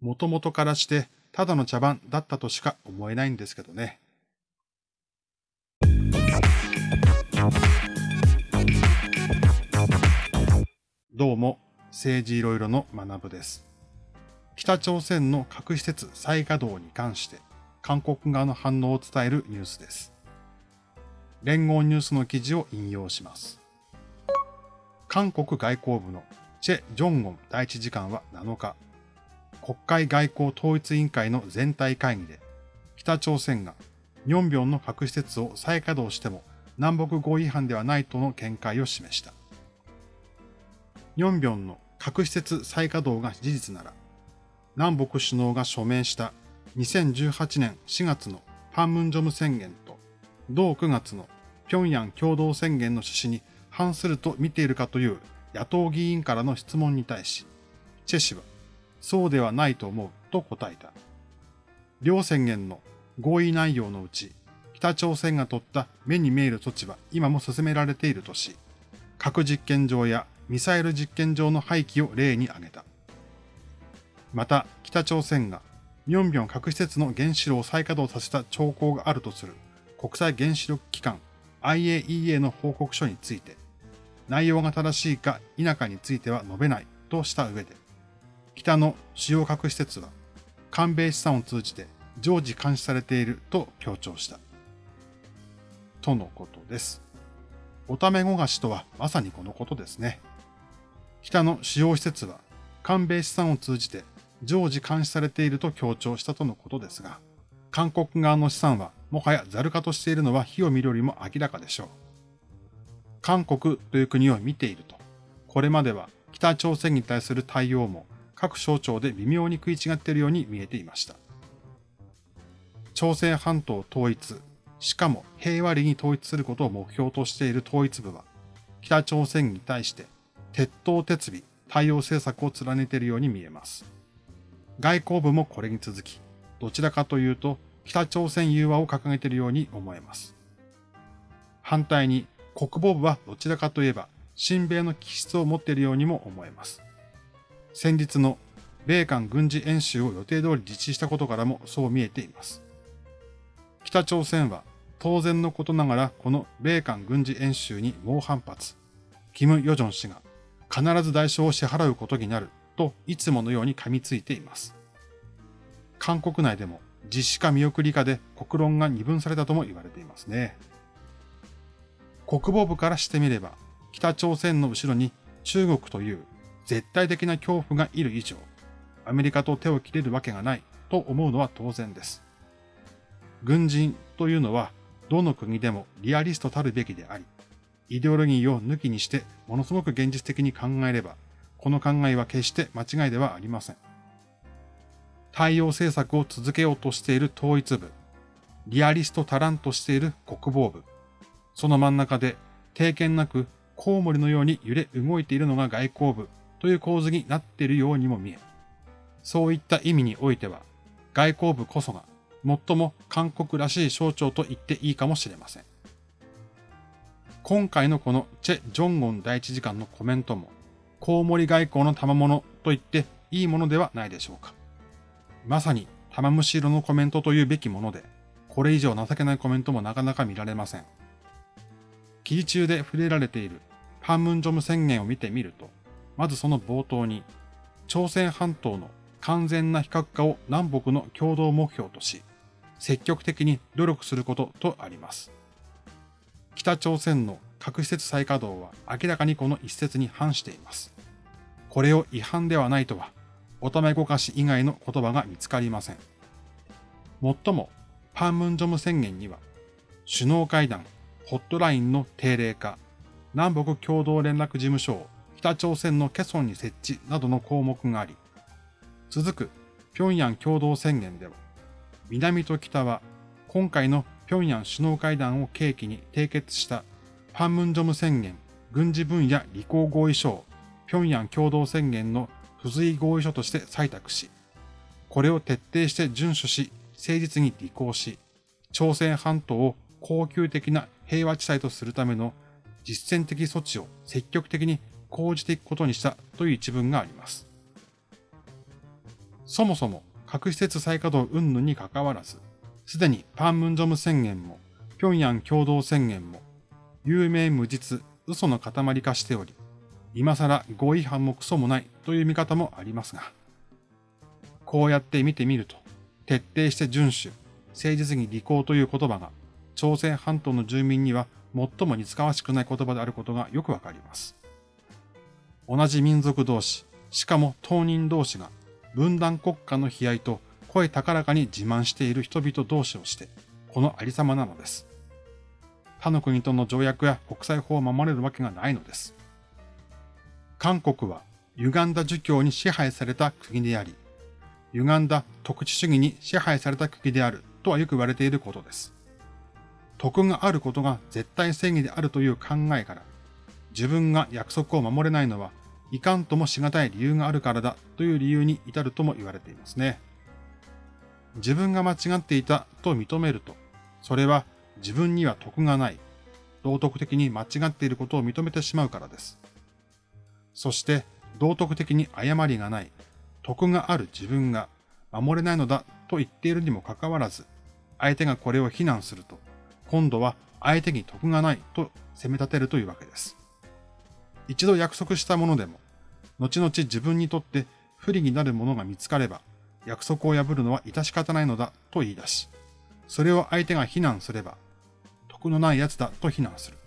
もともとからしてただの茶番だったとしか思えないんですけどね。どうも、政治いろいろの学部です。北朝鮮の核施設再稼働に関して、韓国側の反応を伝えるニュースです。連合ニュースの記事を引用します。韓国外交部のチェ・ジョンゴン第一次官は7日、国会外交統一委員会の全体会議で、北朝鮮がニョンビョンの核施設を再稼働しても南北合意違反ではないとの見解を示した。ニョンビョンの核施設再稼働が事実なら、南北首脳が署名した2018年4月のパンムンジョム宣言と、同9月の平壌共同宣言の趣旨に反すると見ているかという野党議員からの質問に対し、チェ氏は、そうではないと思うと答えた。両宣言の合意内容のうち、北朝鮮が取った目に見える措置は今も進められているとし、核実験場やミサイル実験場の廃棄を例に挙げた。また、北朝鮮がミョンビョン核施設の原子炉を再稼働させた兆候があるとする国際原子力機関 IAEA の報告書について、内容が正しいか否かについては述べないとした上で、北の主要核施設は、韓米資産を通じて常時監視されていると強調した。とのことです。おためごがしとはまさにこのことですね。北の主要施設は、韓米資産を通じて常時監視されていると強調したとのことですが、韓国側の資産はもはやザル化としているのは火を見るよりも明らかでしょう。韓国という国を見ていると、これまでは北朝鮮に対する対応も各省庁で微妙に食い違っているように見えていました。朝鮮半島統一、しかも平和裏に統一することを目標としている統一部は、北朝鮮に対して鉄頭鉄尾、対応政策を貫いているように見えます。外交部もこれに続き、どちらかというと北朝鮮融和を掲げているように思えます。反対に国防部はどちらかといえば親米の気質を持っているようにも思えます。先日の米韓軍事演習を予定通り実施したことからもそう見えています。北朝鮮は当然のことながらこの米韓軍事演習に猛反発。キム・ヨジョン氏が必ず代償を支払うことになるといつものように噛みついています。韓国内でも実施か見送りかで国論が二分されたとも言われていますね。国防部からしてみれば、北朝鮮の後ろに中国という絶対的な恐怖がいる以上、アメリカと手を切れるわけがないと思うのは当然です。軍人というのはどの国でもリアリストたるべきであり、イデオロギーを抜きにしてものすごく現実的に考えれば、この考えは決して間違いではありません。対応政策を続けようとしている統一部、リアリスト足らんとしている国防部、その真ん中で定見なくコウモリのように揺れ動いているのが外交部という構図になっているようにも見え、そういった意味においては、外交部こそが最も韓国らしい象徴と言っていいかもしれません。今回のこのチェ・ジョンゴン第一次官のコメントも、コウモリ外交の賜物と言っていいものではないでしょうか。まさに玉虫色のコメントというべきもので、これ以上情けないコメントもなかなか見られません。記事中で触れられているパンムンジョム宣言を見てみると、まずその冒頭に、朝鮮半島の完全な非核化を南北の共同目標とし、積極的に努力することとあります。北朝鮮の核施設再稼働は明らかにこの一節に反しています。これを違反ではないとは、おためごかし以外の言葉が見つかりません。もっとも、パンムンジョム宣言には、首脳会談、ホットラインの定例化、南北共同連絡事務所を北朝鮮のケソンに設置などの項目があり、続く平壌共同宣言では、南と北は今回の平壌首脳会談を契機に締結したパンムンジョム宣言軍事分野履行合意書を平壌共同宣言の付随合意書として採択し、これを徹底して遵守し、誠実に履行し、朝鮮半島を恒久的な平和地帯とするための実践的措置を積極的に講じていくことにしたという一文があります。そもそも核施設再稼働云々に関わらず、すでにパンムンジョム宣言も、平壌共同宣言も、有名無実、嘘の塊化しており、今更合意反もクソもないという見方もありますが、こうやって見てみると、徹底して遵守、誠実に履行という言葉が、朝鮮半島の住民には最も似つかわしくない言葉であることがよくわかります。同じ民族同士、しかも当人同士が分断国家の悲哀と声高らかに自慢している人々同士をして、このありさまなのです。他の国との条約や国際法を守れるわけがないのです。韓国は歪んだ儒教に支配された国であり、歪んだ特殊主義に支配された国であるとはよく言われていることです。徳があることが絶対正義であるという考えから、自分が約束を守れないのはいかんともしがたい理由があるからだという理由に至るとも言われていますね。自分が間違っていたと認めると、それは自分には得がない、道徳的に間違っていることを認めてしまうからです。そして道徳的に誤りがない、得がある自分が守れないのだと言っているにもかかわらず、相手がこれを非難すると、今度は相手に得がないと責め立てるというわけです。一度約束したものでも、後々自分にとって不利になるものが見つかれば、約束を破るのは致し方ないのだと言い出し、それを相手が非難すれば、得のない奴だと非難する。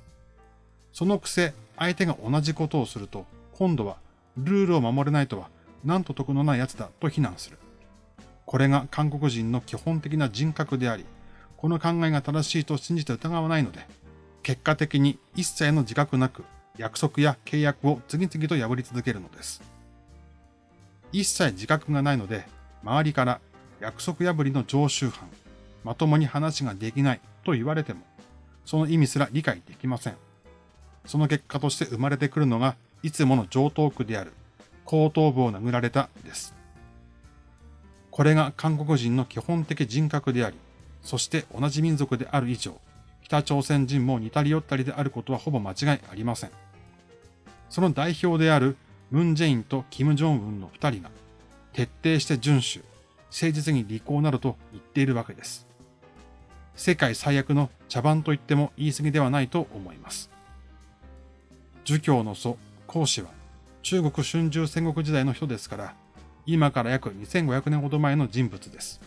そのくせ、相手が同じことをすると、今度はルールを守れないとは、なんと得のない奴だと非難する。これが韓国人の基本的な人格であり、この考えが正しいと信じて疑わないので、結果的に一切の自覚なく約束や契約を次々と破り続けるのです。一切自覚がないので、周りから約束破りの常習犯、まともに話ができないと言われても、その意味すら理解できません。その結果として生まれてくるのが、いつもの上等句である、後頭部を殴られたです。これが韓国人の基本的人格であり、そして同じ民族である以上、北朝鮮人も似たり寄ったりであることはほぼ間違いありません。その代表であるムン・ジェインとキム・ジョンウンの二人が徹底して遵守、誠実に履行などと言っているわけです。世界最悪の茶番と言っても言い過ぎではないと思います。儒教の祖、孔子は中国春秋戦国時代の人ですから、今から約2500年ほど前の人物です。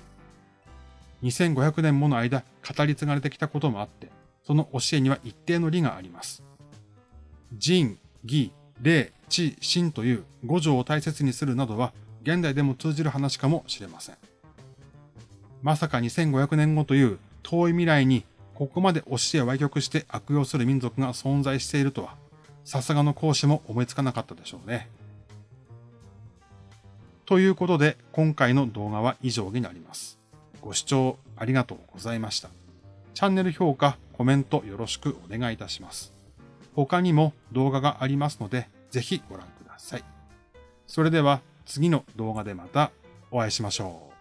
2500年もの間語り継がれてきたこともあって、その教えには一定の理があります。仁、義、礼、知、信という五条を大切にするなどは現代でも通じる話かもしれません。まさか2500年後という遠い未来にここまで教えを歪曲して悪用する民族が存在しているとは、さすがの講師も思いつかなかったでしょうね。ということで、今回の動画は以上になります。ご視聴ありがとうございました。チャンネル評価、コメントよろしくお願いいたします。他にも動画がありますので、ぜひご覧ください。それでは次の動画でまたお会いしましょう。